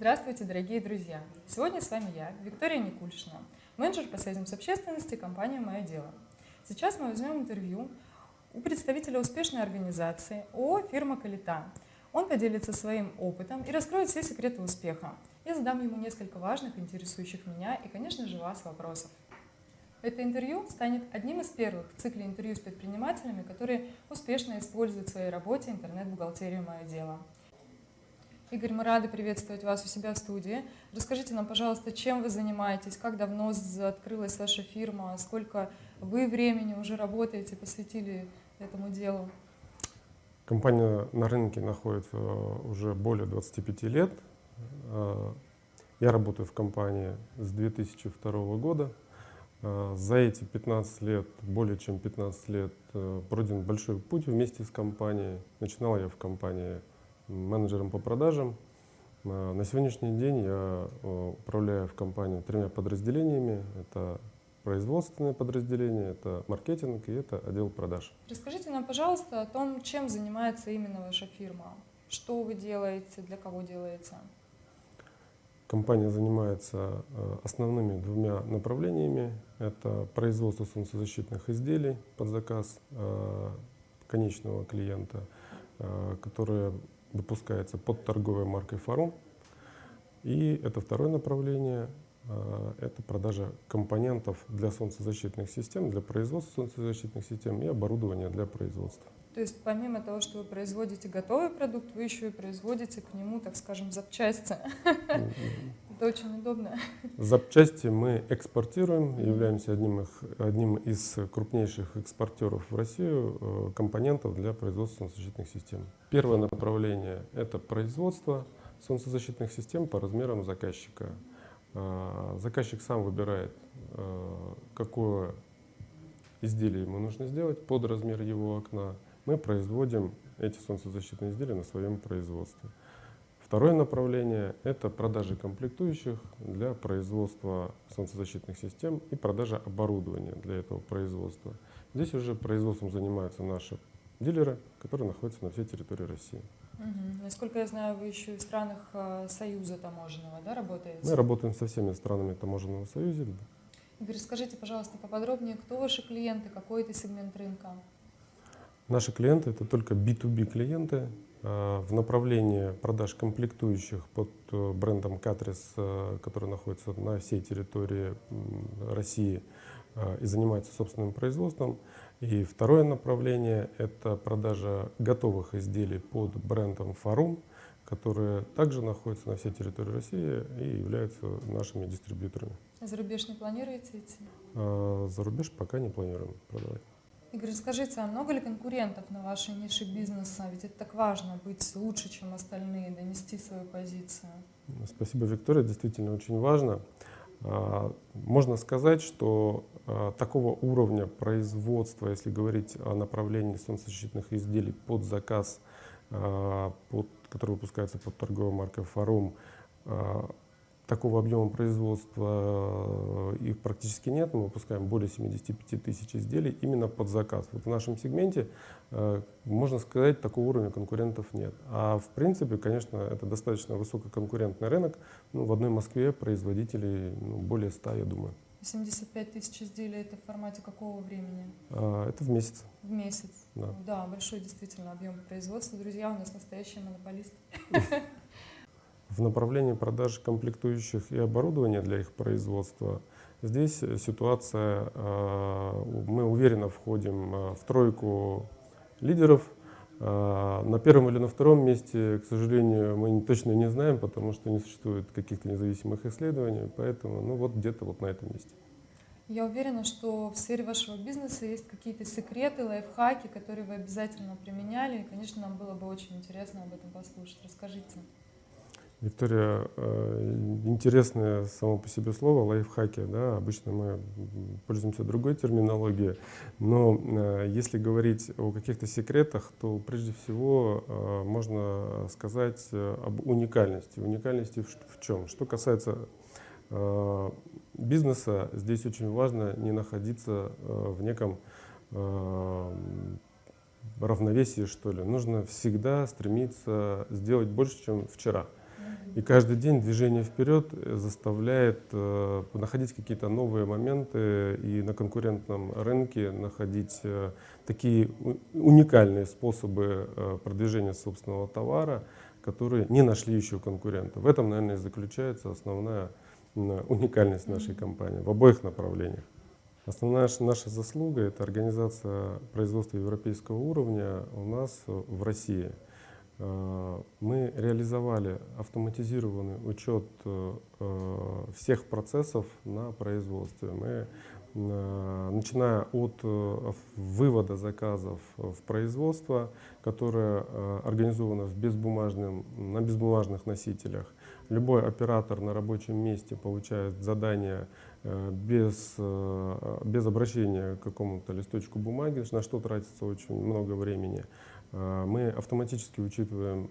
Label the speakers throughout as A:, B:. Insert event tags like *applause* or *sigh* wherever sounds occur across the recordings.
A: Здравствуйте, дорогие друзья! Сегодня с вами я, Виктория Никульшина, менеджер по связям с общественностью компании «Мое дело». Сейчас мы возьмем интервью у представителя успешной организации ООО «Фирма Калита». Он поделится своим опытом и раскроет все секреты успеха. Я задам ему несколько важных, интересующих меня и, конечно же, вас вопросов. Это интервью станет одним из первых в цикле интервью с предпринимателями, которые успешно используют в своей работе интернет-бухгалтерию «Мое дело». Игорь, мы рады приветствовать вас у себя в студии. Расскажите нам, пожалуйста, чем вы занимаетесь, как давно открылась ваша фирма, сколько вы времени уже работаете, посвятили этому делу?
B: Компания на рынке находится уже более 25 лет. Э, я работаю в компании с 2002 года. Э, за эти 15 лет, более чем 15 лет, э, пройден большой путь вместе с компанией. Начинал я в компании менеджером по продажам. А, на сегодняшний день я э, управляю в компании тремя подразделениями. Это производственное подразделение, это маркетинг и это отдел продаж.
A: Расскажите нам, пожалуйста, о том, чем занимается именно ваша фирма. Что вы делаете, для кого делаете?
B: Компания занимается э, основными двумя направлениями. Это производство солнцезащитных изделий под заказ э, конечного клиента, которые выпускается под торговой маркой Фарум. И это второе направление, а, это продажа компонентов для солнцезащитных систем, для производства солнцезащитных систем и оборудования для производства.
A: То есть помимо того, что вы производите готовый продукт, вы еще и производите к нему, так скажем, запчасти. Это очень удобно. *laughs*
B: Запчасти мы экспортируем, являемся одним, их, одним из крупнейших экспортеров в Россию э, компонентов для производства солнцезащитных систем. Первое направление – это производство солнцезащитных систем по размерам заказчика. А, заказчик сам выбирает, э, какое изделие ему нужно сделать под размер его окна. Мы производим эти солнцезащитные изделия на своем производстве. Второе направление – это продажи комплектующих для производства солнцезащитных систем и продажа оборудования для этого производства. Здесь уже производством занимаются наши дилеры, которые находятся на всей территории России.
A: Угу. Насколько я знаю, вы еще и в странах э, Союза таможенного да, работаете?
B: Мы работаем со всеми странами таможенного союза.
A: Игорь, скажите, пожалуйста, поподробнее, кто ваши клиенты, какой это сегмент рынка?
B: Наши клиенты – это только B2B клиенты, в направлении продаж комплектующих под э, брендом Катрис, э, который находится на всей территории России и занимается собственным производством. И второе направление – это продажа готовых изделий под брендом Фарум, которые также находятся на всей территории России и являются нашими дистрибьюторами.
A: За рубеж не планируете идти?
B: За рубеж пока не планируем продавать.
A: Игорь, скажите, а много ли конкурентов на вашей нише бизнеса? Ведь это так важно, быть лучше, чем остальные, донести свою позицию.
B: Спасибо, Виктория, действительно очень важно. А, можно сказать, что а, такого уровня производства, если говорить о направлении солнцезащитных изделий под заказ, а, под, который выпускается под торговой маркой «Фарум», Такого объема производства э, их практически нет. Мы выпускаем более 75 тысяч изделий именно под заказ. Вот в нашем сегменте, э, можно сказать, такого уровня конкурентов нет. А в принципе, конечно, это достаточно высококонкурентный рынок. Ну, в одной Москве производителей ну, более 100, я думаю.
A: 75 тысяч изделий это в формате какого времени?
B: А, это в месяц.
A: В месяц.
B: Да.
A: да, большой действительно объем производства. Друзья, у нас настоящие монополисты. *laughs*
B: В направлении продажи комплектующих и оборудования для их производства здесь ситуация, а, мы уверенно входим а, в тройку лидеров. На первом или на втором месте, к сожалению, мы точно не знаем, потому что не существует каких-то независимых исследований, поэтому ну вот где-то вот на этом месте.
A: Я уверена, что в сфере вашего бизнеса есть какие-то секреты, лайфхаки, которые вы обязательно применяли. И, конечно, нам было бы очень интересно об этом послушать. Расскажите.
B: Виктория, э, интересное само по себе слово лайфхаки. Да? Обычно мы пользуемся другой терминологией. Но э, если говорить о каких-то секретах, то прежде всего э, можно сказать об уникальности. Уникальности в чем? Что касается бизнеса, здесь очень важно не находиться в неком равновесии, что ли. Нужно всегда стремиться сделать больше, чем вчера. И каждый день движение вперед заставляет э, находить какие-то новые моменты и на конкурентном рынке находить э, такие уникальные способы э, продвижения собственного товара, которые не нашли еще конкурента. В этом, наверное, и заключается основная уникальность нашей компании в обоих направлениях. Основная наша заслуга – это организация производства европейского уровня у нас в России. Э, мы реализовали автоматизированный учет э, всех процессов на производстве. Мы, э, начиная от вывода заказов в производство, которое организовано в безбумажном, на безбумажных носителях, любой оператор на рабочем месте получает задание Э, без, э, без обращения к какому-то листочку бумаги, на что тратится очень много времени. Э, мы автоматически учитываем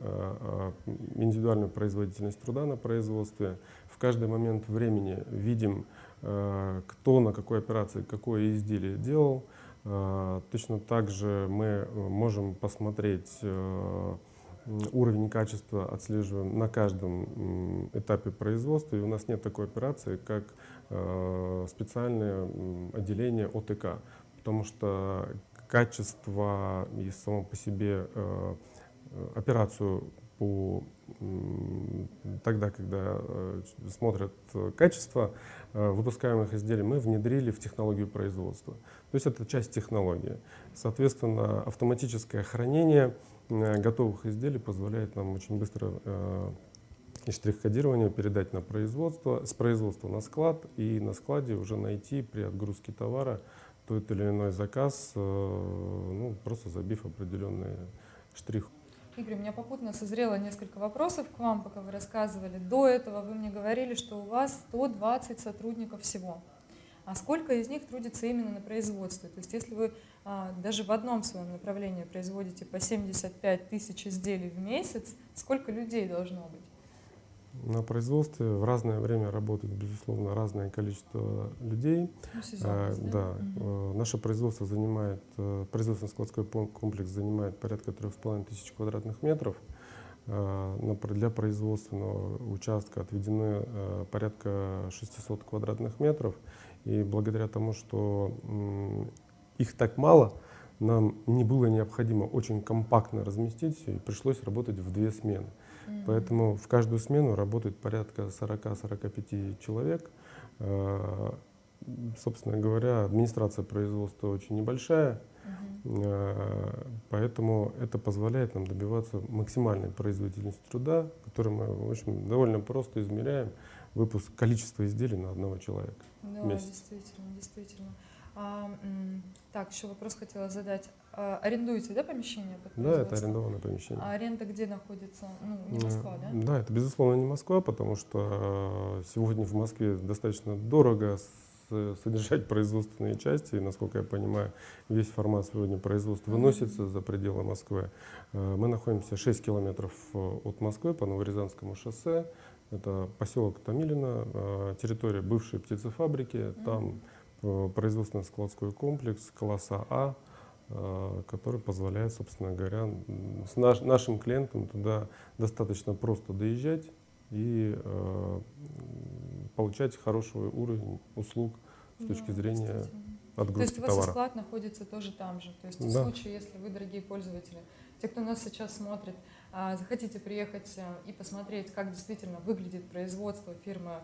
B: индивидуальную производительность труда на производстве. В каждый момент времени видим, кто на какой операции какое изделие делал. Точно так же мы можем посмотреть уровень качества отслеживаем на каждом этапе производства, и у нас нет такой операции, как э, специальное отделение ОТК, потому что качество и само по себе э, операцию по тогда, когда э, смотрят качество выпускаемых изделий, мы внедрили в технологию производства. То есть это часть технологии. Соответственно, автоматическое хранение Э, готовых изделий позволяет нам очень быстро э, и штрих-кодирование передать на производство, с производства на склад и на складе уже найти при отгрузке товара тот или иной заказ, э, ну, просто забив определенный штрих.
A: Игорь, у меня попутно созрело несколько вопросов к вам, пока вы рассказывали. До этого вы мне говорили, что у вас 120 сотрудников всего. А сколько из них трудится именно на производстве? То есть если вы а, даже в одном своем направлении производите по 75 тысяч изделий в месяц, сколько людей должно быть?
B: На производстве в разное время работает, безусловно, разное количество людей.
A: Ну,
B: а, да, да. Угу. Наше производство занимает, э, производственно-складской комплекс занимает порядка 3,5 тысяч квадратных метров. А, для производственного участка отведены э, порядка 600 квадратных метров. И благодаря тому, что их так мало, нам не было необходимо очень компактно разместить все, и пришлось работать в две смены. Mm-hmm. Поэтому в каждую смену работает порядка 40-45 человек. А, собственно говоря, администрация производства очень небольшая, uh-huh. поэтому это позволяет нам добиваться максимальной производительности труда, которую мы в общем, довольно просто измеряем выпуск количества изделий на одного человека.
A: Да, месяц. действительно, действительно. А, так, еще вопрос хотела задать. А, арендуете, да, помещение?
B: Да, это арендованное помещение.
A: А аренда где находится? Ну, не Москва, да?
B: Да, это, безусловно, не Москва, потому что сегодня в Москве достаточно дорого содержать производственные части. И, насколько я понимаю, весь формат сегодня производства выносится за пределы Москвы. А, мы находимся 6 километров э, от Москвы по Новорязанскому шоссе. Это поселок Томилино, территория бывшей птицефабрики. Там Э, производственно-складской комплекс класса А, э, который позволяет, собственно говоря, с наш, нашим клиентам туда достаточно просто доезжать и э, получать хороший уровень услуг с точки да, зрения отгрузки товара. То есть
A: у вас товара. склад находится тоже там же. То есть в случае, если вы, дорогие пользователи, те, кто нас сейчас смотрит, а, захотите приехать и посмотреть, как действительно выглядит производство фирмы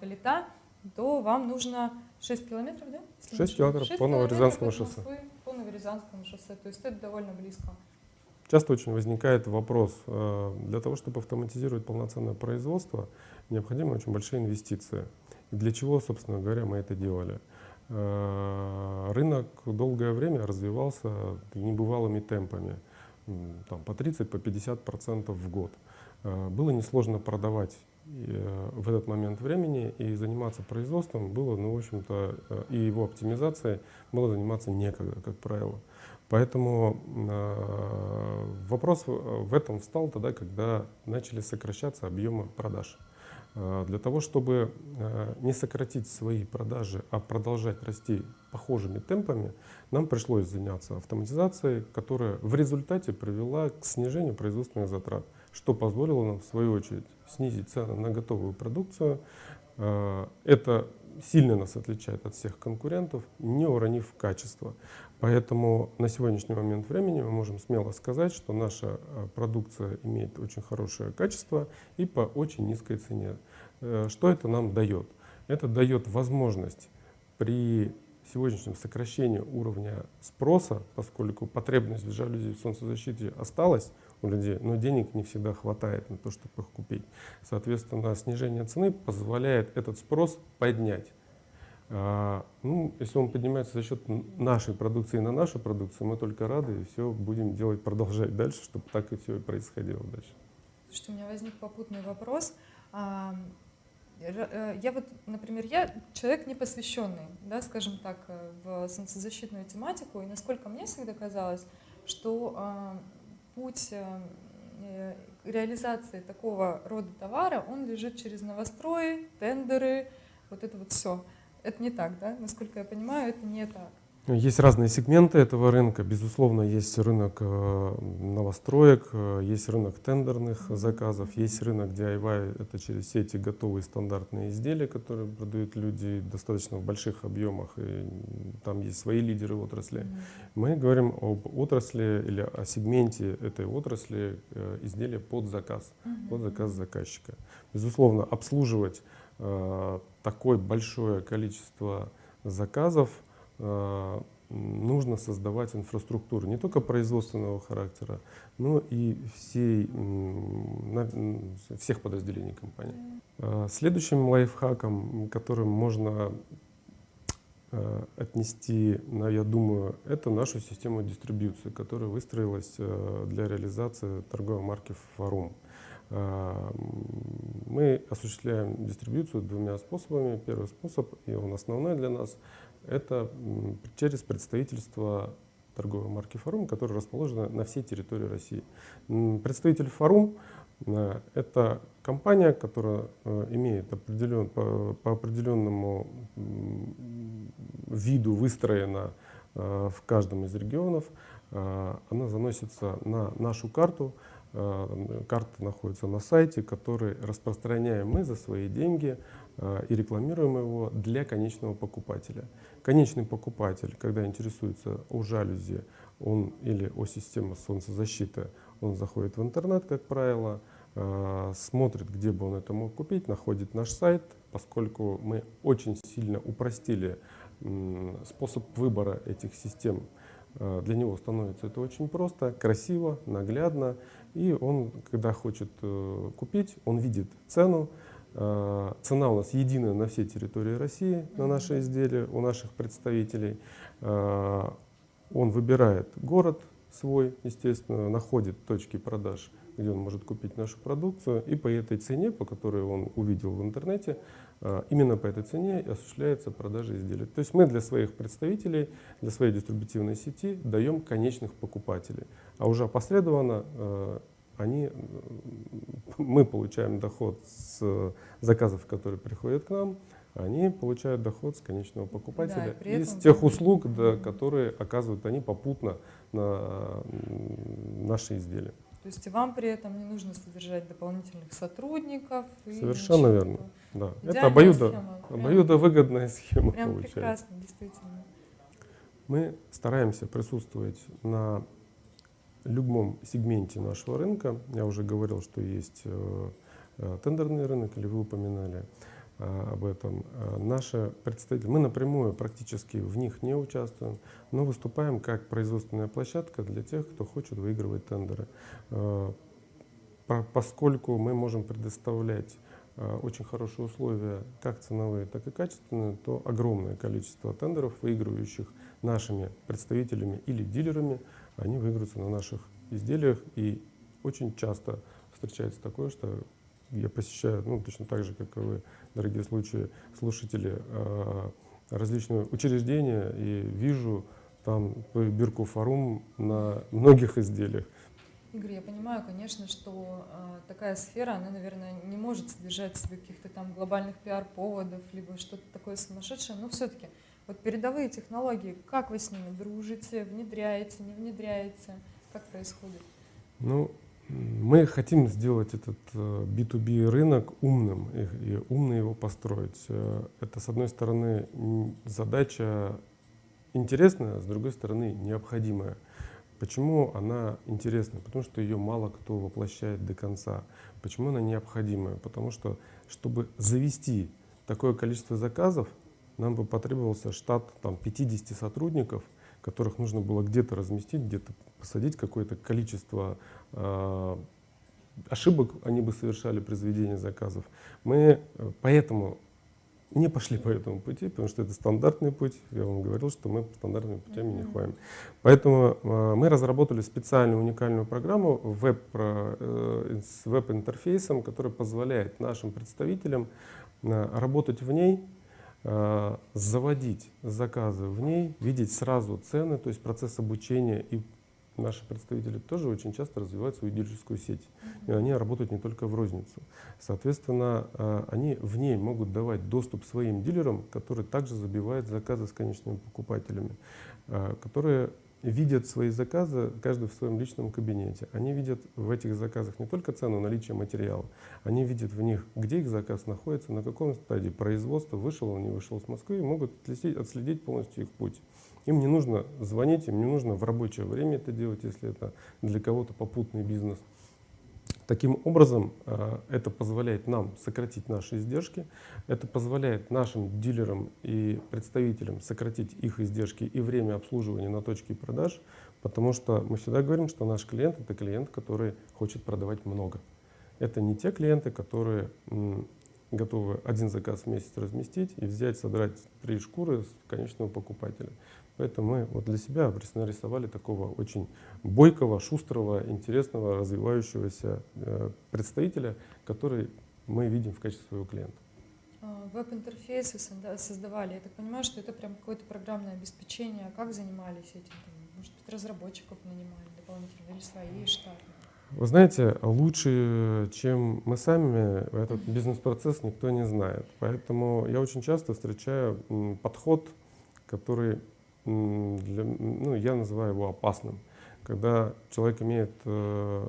A: Калита, то вам нужно 6 километров, да?
B: 6 километров 6 по Новорязанскому шоссе.
A: Москвы, по Новорязанскому шоссе, то есть это довольно близко.
B: Часто очень возникает вопрос, э, для того, чтобы автоматизировать полноценное производство, необходимы очень большие инвестиции. Для чего, собственно говоря, мы это делали? Э, рынок долгое время развивался небывалыми темпами, там, по 30-50% по 50% в год. Э, было несложно продавать в этот момент времени и заниматься производством было, ну, в общем-то, э, и его оптимизацией было заниматься некогда, как правило. Поэтому э, вопрос в этом встал тогда, когда начали сокращаться объемы продаж. Э, для того, чтобы э, не сократить свои продажи, а продолжать расти похожими темпами, нам пришлось заняться автоматизацией, которая в результате привела к снижению производственных затрат что позволило нам, в свою очередь, снизить цены на готовую продукцию. А, это сильно нас отличает от всех конкурентов, не уронив качество. Поэтому на сегодняшний момент времени мы можем смело сказать, что наша а, продукция имеет очень хорошее качество и по очень низкой цене. Э, что это нам дает? Это дает возможность при сегодняшнем сокращении уровня спроса, поскольку потребность в жалюзи в солнцезащите осталась у людей, но денег не всегда хватает на то, чтобы их купить. Соответственно, снижение цены позволяет этот спрос поднять. А, ну, если он поднимается за счет нашей продукции на нашу продукцию, мы только рады и все будем делать, продолжать дальше, чтобы так и все и происходило дальше.
A: Слушайте, у меня возник попутный вопрос. А, э, я вот, например, я человек не посвященный, да, скажем так, э, в солнцезащитную тематику, и насколько мне всегда казалось, что а, путь э, реализации такого рода товара, он лежит через новострои, тендеры, вот это вот все. Это не так, да? Насколько я понимаю, это не так.
B: Есть разные сегменты этого рынка. Безусловно, есть рынок э, новостроек, э, есть рынок тендерных заказов, есть рынок DIY, это через все эти готовые стандартные изделия, которые продают люди достаточно в больших объемах, и там есть свои лидеры отрасли. Мы говорим об отрасли или о сегменте этой отрасли э, изделия под заказ, под заказ заказчика. Безусловно, обслуживать такое большое количество заказов – нужно создавать инфраструктуру не только производственного характера, но и всей, всех подразделений компании. Э, следующим лайфхаком, которым можно э, отнести, я думаю, это нашу систему дистрибьюции, которая выстроилась для реализации торговой марки «Форум». Мы осуществляем дистрибьюцию двумя способами. Первый способ, и он основной для нас, это через представительство торговой марки «Форум», которая расположена на всей территории России. Представитель «Форум» э, — это компания, которая э, имеет определен, по, по определенному виду выстроена э, в каждом из регионов. Она заносится на нашу карту, карта находится на сайте, который распространяем мы за свои деньги и рекламируем его для конечного покупателя. Конечный покупатель, когда интересуется о жалюзи он, или о системе солнцезащиты, он заходит в интернет, как правило, э, смотрит, где бы он это мог купить, находит наш сайт, поскольку мы очень сильно упростили способ выбора этих систем. Э, для него становится это очень просто, красиво, наглядно. И он, когда хочет э, купить, он видит цену, Э, цена у нас единая на всей территории России, на наши изделия, у наших представителей. Э, он выбирает город свой, естественно, находит точки продаж, где он может купить нашу продукцию, и по этой цене, по которой он увидел в интернете, э, именно по этой цене осуществляется продажа изделий. То есть мы для своих представителей, для своей дистрибутивной сети даем конечных покупателей, а уже опосредованно они, *laughs* мы получаем доход с заказов, которые приходят к нам, они получают доход с конечного покупателя да, из тех услуг, да, которые оказывают они попутно на наши изделия.
A: То есть вам при этом не нужно содержать дополнительных сотрудников?
B: Совершенно верно. Да. Это обоюдо, схема. обоюдовыгодная схема
A: Прям получается. прекрасно, действительно.
B: Мы стараемся присутствовать на любом сегменте нашего рынка, я уже говорил, что есть э, э, тендерный рынок, или вы упоминали об этом, наши представители, мы напрямую практически в них не участвуем, но выступаем как производственная площадка для тех, кто хочет выигрывать тендеры. Поскольку мы можем предоставлять очень хорошие условия, как ценовые, так и качественные, то огромное количество тендеров, выигрывающих нашими представителями или дилерами, они выиграются на наших изделиях. И очень часто встречается такое, что я посещаю, ну, точно так же, как и вы, дорогие случаи, слушатели, а, различные учреждения и вижу там бирку форум на многих изделиях.
A: Игорь, я понимаю, конечно, что э, такая сфера, она, наверное, не может содержать в себе каких-то там глобальных пиар-поводов, либо что-то такое сумасшедшее, но все-таки вот передовые технологии, как вы с ними дружите, внедряете, не внедряете, как происходит?
B: Ну, Мы хотим сделать этот B2B э, рынок умным и, и умно его построить. Э, это, с одной стороны, задача интересная, а с другой стороны, необходимая. Почему она интересна? Потому что ее мало кто воплощает до конца. Почему она необходимая? Потому что, чтобы завести такое количество заказов, нам бы потребовался штат там, 50 сотрудников, которых нужно было где-то разместить, где-то посадить какое-то количество э, ошибок они бы совершали при заведении заказов. Мы э, поэтому не пошли по этому пути, потому что это стандартный путь. Я вам говорил, что мы стандартными путями не ходим. Поэтому э, мы разработали специальную уникальную программу веб, э, с веб-интерфейсом, который позволяет нашим представителям э, работать в ней, заводить заказы в ней, видеть сразу цены, то есть процесс обучения и наши представители тоже очень часто развивают свою дилерскую сеть. И они работают не только в розницу. Соответственно, а, они в ней могут давать доступ своим дилерам, которые также забивают заказы с конечными покупателями, а, которые видят свои заказы, каждый в своем личном кабинете. Они видят в этих заказах не только цену наличия материала, они видят в них, где их заказ находится, на каком стадии производства, вышел он, не вышел с Москвы, и могут отследить полностью их путь. Им не нужно звонить, им не нужно в рабочее время это делать, если это для кого-то попутный бизнес. Таким образом, э, это позволяет нам сократить наши издержки, это позволяет нашим дилерам и представителям сократить их издержки и время обслуживания на точке продаж, потому что мы всегда говорим, что наш клиент — это клиент, который хочет продавать много. Это не те клиенты, которые готовы один заказ в месяц разместить и взять, содрать три шкуры с конечного покупателя. Поэтому мы вот для себя нарисовали такого очень бойкого, шустрого, интересного, развивающегося э, представителя, который мы видим в качестве своего клиента.
A: А, веб-интерфейсы создавали. Я так понимаю, что это прям какое-то программное обеспечение. А как занимались этим? Может быть, разработчиков нанимали дополнительно или свои штаты?
B: Вы знаете, лучше, чем мы сами, этот бизнес-процесс никто не знает. Поэтому я очень часто встречаю подход, который для, ну, я называю его опасным. Когда человек имеет э,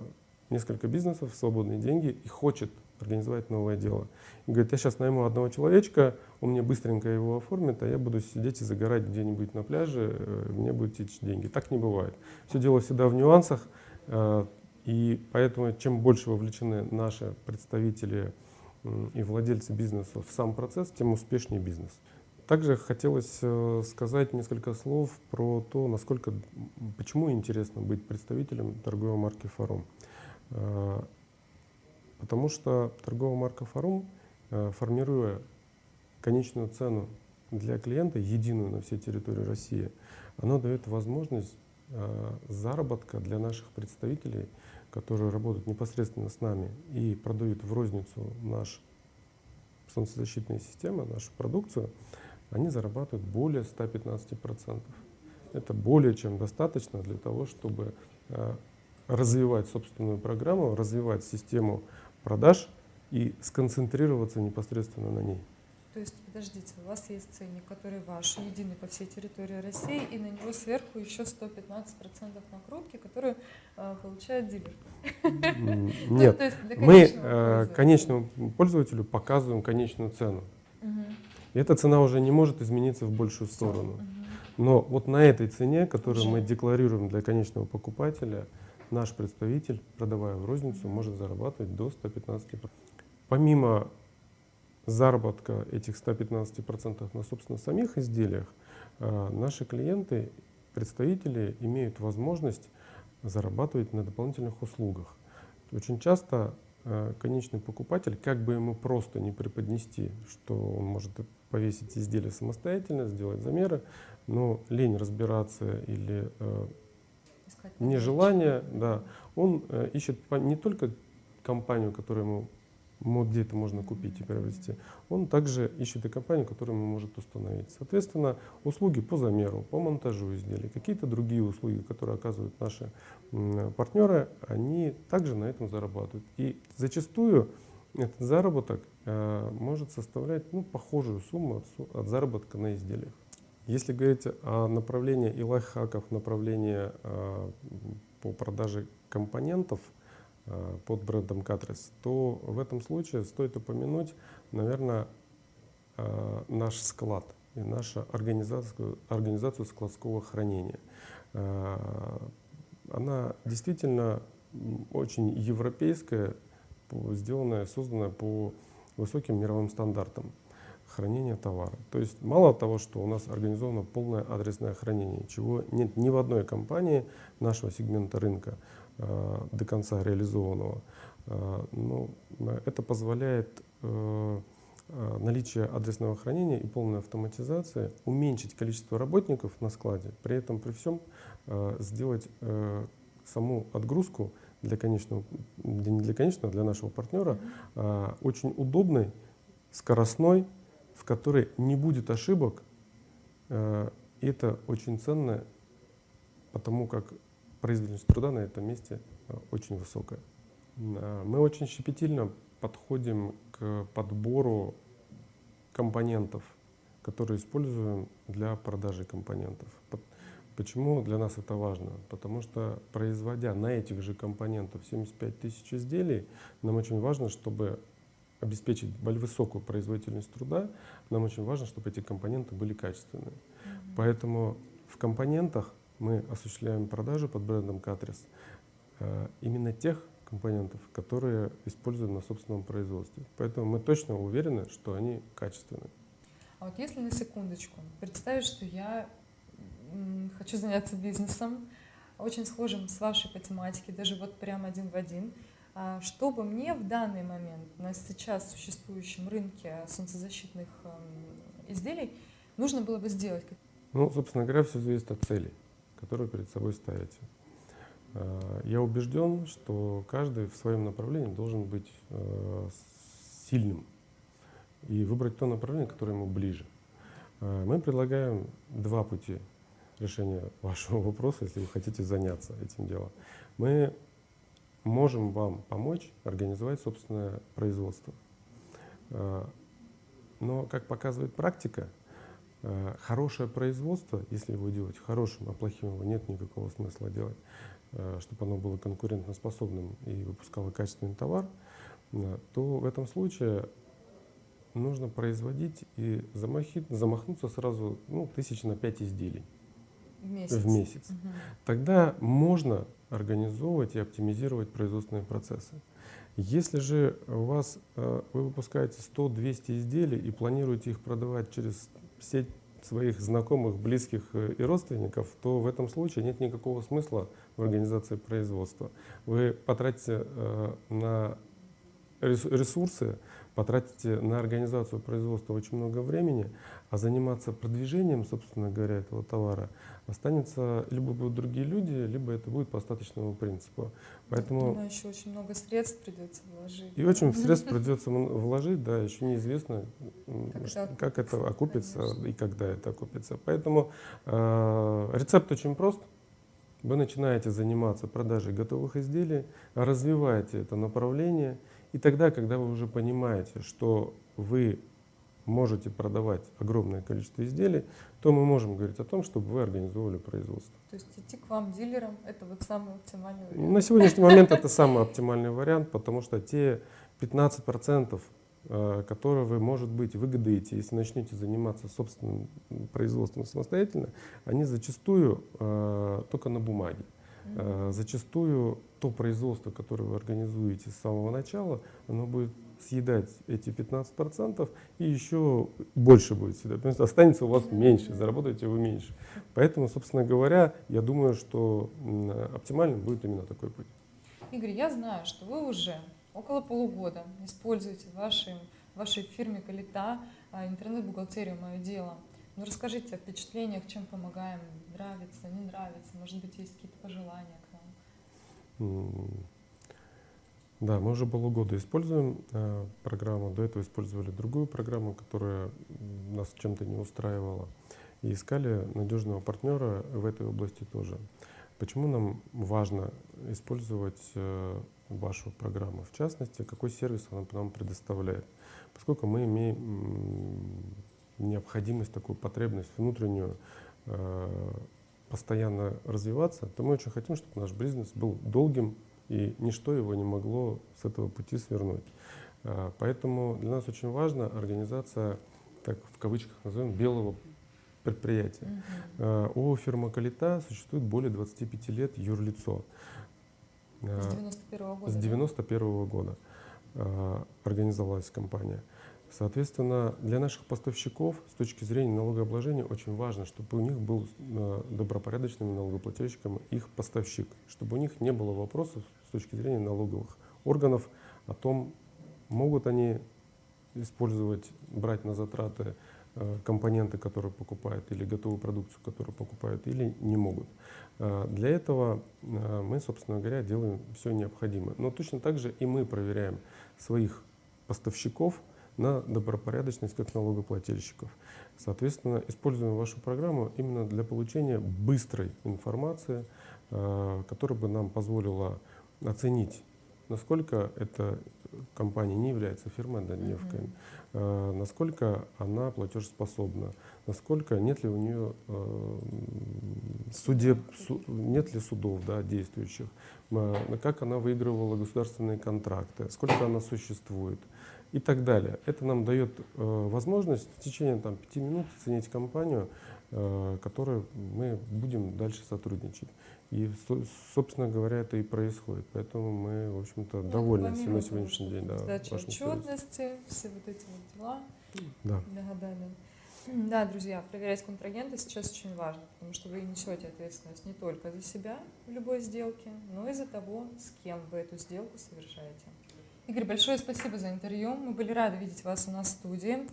B: несколько бизнесов, свободные деньги и хочет организовать новое дело. И говорит, я сейчас найму одного человечка, он мне быстренько его оформит, а я буду сидеть и загорать где-нибудь на пляже, э, мне будут течь деньги. Так не бывает. Все дело всегда в нюансах, э, и поэтому чем больше вовлечены наши представители и владельцы бизнеса в сам процесс, тем успешнее бизнес. Также хотелось э, сказать несколько слов про то, насколько, почему интересно быть представителем торговой марки «Форум». Э, потому что торговая марка «Форум», э, формируя конечную цену для клиента, единую на всей территории России, она дает возможность заработка для наших представителей, которые работают непосредственно с нами и продают в розницу наш солнцезащитные системы, нашу продукцию – они зарабатывают более 115%. Это более чем достаточно для того, чтобы э, развивать собственную программу, развивать систему продаж и сконцентрироваться непосредственно на ней.
A: То есть, подождите, у вас есть ценник, который ваш, единый по всей территории России, и на него сверху еще 115% накрутки, которые э, получает дилер. *laughs*
B: Нет, мы э, конечному пользователю показываем конечную цену. И эта цена уже не может измениться в большую сторону. Но вот на этой цене, которую мы декларируем для конечного покупателя, наш представитель, продавая в розницу, может зарабатывать до 115%. Помимо заработка этих 115% на, собственно, самих изделиях, а, наши клиенты, представители имеют возможность зарабатывать на дополнительных услугах. Очень часто а, конечный покупатель, как бы ему просто не преподнести, что он может повесить изделие самостоятельно, сделать замеры, но лень разбираться или э, нежелание, да, он э, ищет не только компанию, которую ему где это можно купить и приобрести, он также ищет и компанию, которую ему может установить. Соответственно, услуги по замеру, по монтажу изделий, какие-то другие услуги, которые оказывают наши партнеры, они также на этом зарабатывают. И зачастую этот заработок э, может составлять ну, похожую сумму от, от заработка на изделиях. Если говорить о направлении и лайфхаках, направлении э, по продаже компонентов, э, под брендом Катрис, то в этом случае стоит упомянуть, наверное, э, наш склад и нашу организацию, организацию складского хранения. Она действительно очень европейская, сделанная, созданная по высоким мировым стандартам хранения товара. То есть мало того, что у нас организовано полное адресное хранение, чего нет ни в одной компании нашего сегмента рынка э, до конца реализованного, э, но это позволяет э, э, наличие адресного хранения и полной автоматизации уменьшить количество работников на складе, при этом при всем э, сделать э, саму отгрузку для конечного, для, не для конечного, для нашего партнера э, очень удобной, скоростной в которой не будет ошибок. Э, и это очень ценно, потому как производительность труда на этом месте э, очень высокая. Э, мы очень щепетильно подходим к подбору компонентов, которые используем для продажи компонентов. Почему для нас это важно? Потому что производя на этих же компонентах 75 тысяч изделий, нам очень важно, чтобы обеспечить высокую производительность труда, нам очень важно, чтобы эти компоненты были качественные. Mm -hmm. Поэтому в компонентах мы осуществляем продажи под брендом Катрис э, именно тех компонентов, которые используем на собственном производстве. Поэтому мы точно уверены, что они качественные.
A: А вот если на секундочку представить, что я хочу заняться бизнесом, очень схожим с вашей по тематике, даже вот прям один в один, а чтобы мне в данный момент на сейчас существующем рынке солнцезащитных эм, изделий нужно было бы сделать?
B: Ну, собственно говоря, все зависит от целей, которые перед собой ставите. А, я убежден, что каждый в своем направлении должен быть э, сильным и выбрать то направление, которое ему ближе. А, мы предлагаем два пути решения *laughs* вашего вопроса, если вы хотите заняться этим делом. Мы можем вам помочь организовать собственное производство. А, но, как показывает практика, а, хорошее производство, если его делать хорошим, а плохим его нет никакого смысла делать, а, чтобы оно было конкурентоспособным и выпускало качественный товар, то в этом случае нужно производить и замахнуться сразу ну, тысяч на пять изделий
A: в месяц. В
B: месяц. Угу. Тогда можно организовывать и оптимизировать производственные процессы. Если же у вас, э, вы выпускаете 100-200 изделий и планируете их продавать через сеть своих знакомых, близких э, и родственников, то в этом случае нет никакого смысла в организации производства. Вы потратите э, на ресурсы, потратите на организацию производства очень много времени, а заниматься продвижением, собственно говоря, этого товара останется либо будут другие люди, либо это будет по остаточному принципу.
A: Поэтому Думаю, еще очень много средств придется вложить.
B: И очень *laughs* средств придется вложить, да, еще неизвестно, как, как это окупится конечно. и когда это окупится. Поэтому э, рецепт очень прост. Вы начинаете заниматься продажей готовых изделий, развиваете это направление, и тогда, когда вы уже понимаете, что вы можете продавать огромное количество изделий, то мы можем говорить о том, чтобы вы организовывали производство.
A: То есть идти к вам дилерам – это вот самый оптимальный вариант?
B: На сегодняшний момент это самый оптимальный вариант, потому что те 15%, э, которые вы, может быть, выгодаете, если начнете заниматься собственным производством самостоятельно, они зачастую э, только на бумаге. Э, зачастую то производство, которое вы организуете с самого начала, оно будет съедать эти 15% и еще больше будет съедать. Потому что останется у вас меньше, заработаете вы меньше. Поэтому, собственно говоря, я думаю, что оптимальным будет именно такой путь.
A: Игорь, я знаю, что вы уже около полугода используете в вашей, в вашей фирме Калита а, интернет-бухгалтерию «Мое дело». Ну, расскажите о впечатлениях, чем помогаем, нравится, не нравится, может быть, есть какие-то пожелания к нам?
B: Да, мы уже полугода используем э, программу. До этого использовали другую программу, которая нас чем-то не устраивала. И искали надежного партнера в этой области тоже. Почему нам важно использовать э, вашу программу? В частности, какой сервис она нам предоставляет? Поскольку мы имеем необходимость, такую потребность внутреннюю постоянно развиваться, то мы очень хотим, чтобы наш бизнес был долгим, и ничто его не могло с этого пути свернуть. А, Поэтому для нас очень важна организация, так в кавычках назовем, белого предприятия. ООО «Фирма Калита» существует более 25 лет юрлицо.
A: С
B: А,
A: 91 года.
B: С
A: да?
B: 91 года а, организовалась компания. Соответственно, для наших поставщиков с точки зрения налогообложения очень важно, чтобы у них был а, добропорядочным налогоплательщиком их поставщик, чтобы у них не было вопросов с точки зрения налоговых органов о том, могут они использовать, брать на затраты э, компоненты, которые покупают, или готовую продукцию, которую покупают, или не могут. Э, Для этого э, мы, собственно говоря, делаем все необходимое. Но точно так же и мы проверяем своих поставщиков на добропорядочность как налогоплательщиков. Соответственно, используем вашу программу именно для получения быстрой информации, э, которая бы нам позволила оценить, насколько эта компания не является фирмой-однодневкой,
A: Мгм.
B: э, насколько она платежеспособна, насколько нет ли у нее э, судеб, су- нет ли судов да, действующих, как она выигрывала государственные контракты, сколько она существует и так далее. Это нам дает э, возможность в течение там, пяти минут оценить компанию, э, которой мы будем дальше сотрудничать. И, со- собственно говоря, это и происходит. Поэтому мы, в общем-то,
A: Ну,
B: довольны на сегодняшний день. Да,
A: Сдача отчетности, все вот эти вот дела.
B: Да.
A: Да, да, да. Да, друзья, проверять контрагента сейчас очень важно, потому что вы несете ответственность не только за себя в любой сделке, но и за того, с кем вы эту сделку совершаете. Игорь, большое спасибо за интервью. Мы были рады видеть вас у нас в студии.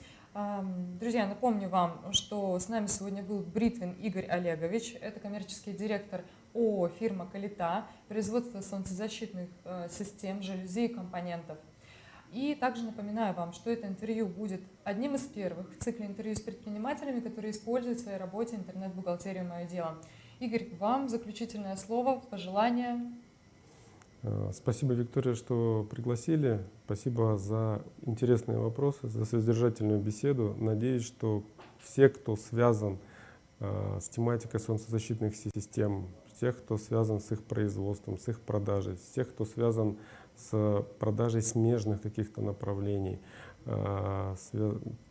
A: Друзья, напомню вам, что с нами сегодня был Бритвин Игорь Олегович. Это коммерческий директор ООО «Фирма Калита», производство солнцезащитных э, систем, жалюзи и компонентов. И также напоминаю вам, что это интервью будет одним из первых в цикле интервью с предпринимателями, которые используют в своей работе интернет-бухгалтерию «Мое дело». Игорь, вам заключительное слово, пожелания.
B: Э, Спасибо, Виктория, что пригласили. Спасибо за интересные вопросы, за содержательную беседу. Надеюсь, что все, кто связан э, с тематикой солнцезащитных систем, всех, кто связан с их производством, с их продажей, всех, кто связан с продажей смежных каких-то направлений. э,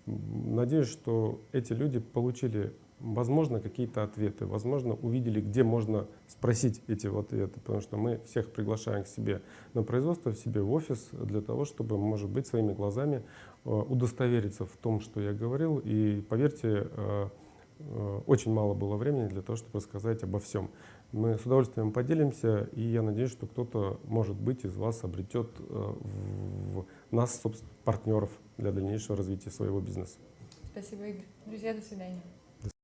B: Надеюсь, что эти люди получили возможно, какие-то ответы, возможно, увидели, где можно спросить эти ответы, потому что мы всех приглашаем к себе на производство, в себе в офис, для того, чтобы, может быть, своими глазами э, удостовериться в том, что я говорил. И поверьте, э, э, очень мало было времени для того, чтобы рассказать обо всем. Мы с удовольствием поделимся, и я надеюсь, что кто-то, может быть, из вас обретет в нас, собственно, партнеров для дальнейшего развития своего бизнеса.
A: Спасибо, Игорь. Друзья, до свидания.